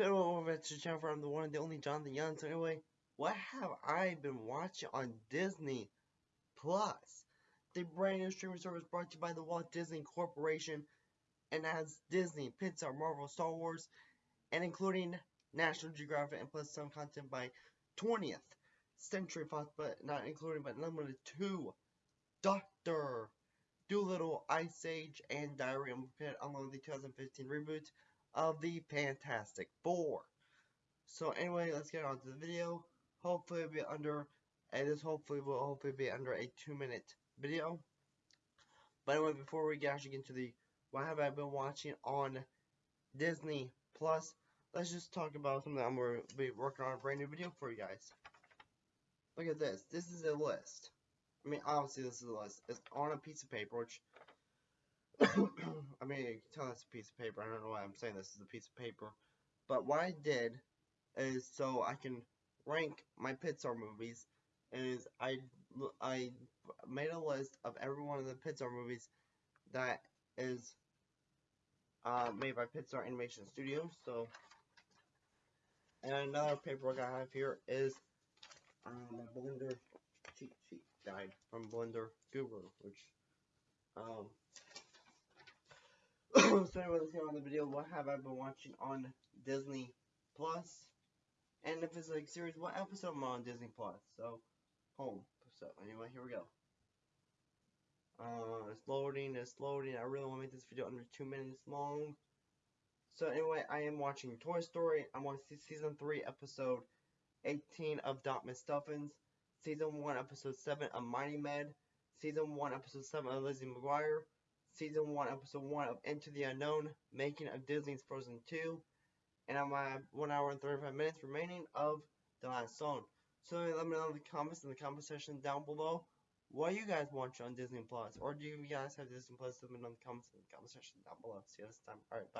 Anyway, over to the channel from the one the only Jonathan Young. So anyway, what have I been watching on Disney Plus? The brand new streaming service brought to you by the Walt Disney Corporation and has Disney, Pixar, Marvel, Star Wars, and including National Geographic and plus some content by 20th Century Fox, but not including but limited to Doctor Dolittle, Ice Age, and Diary of a Pit, along the 2015 reboot of the Fantastic Four. So anyway, let's get on to the video. Hopefully it'll be under, and this hopefully will hopefully be under a two minute video. But anyway, before we actually get into the what have I been watching on Disney Plus, let's just talk about something I'm going to be working on a brand new video for you guys. Look at this. This is a list. I mean, obviously this is a list. It's on a piece of paper, which I mean, you can tell it's a piece of paper. I don't know why I'm saying this is a piece of paper. But what I did is so I can rank my Pixar movies is I I made a list of every one of the Pixar movies that is uh, made by Pixar Animation Studios. So, and another paperwork I have here is um, Blender cheat sheet guide from Blender Guru, which um. Anyway, let's get on the video. What have I been watching on Disney Plus? And if it's like series, what episode am I on Disney Plus? So, home. So anyway, here we go. Uh, it's loading, it's loading. I really want to make this video under two minutes long. So anyway, I am watching Toy Story. I'm on season 3, episode 18 of Doc McStuffins. Season 1, episode 7 of Mighty Med. Season 1, episode 7 of Lizzie McGuire. Season 1, episode 1 of Into the Unknown. Making of Disney's Frozen 2. And I'm at 1 hour and 35 minutes remaining of the last song. So let me know in the comments in the comment section down below what you guys watch on Disney Plus, or do you guys have Disney Plus? Let me know in the comments in the comment section down below. See you next time. All right, bye.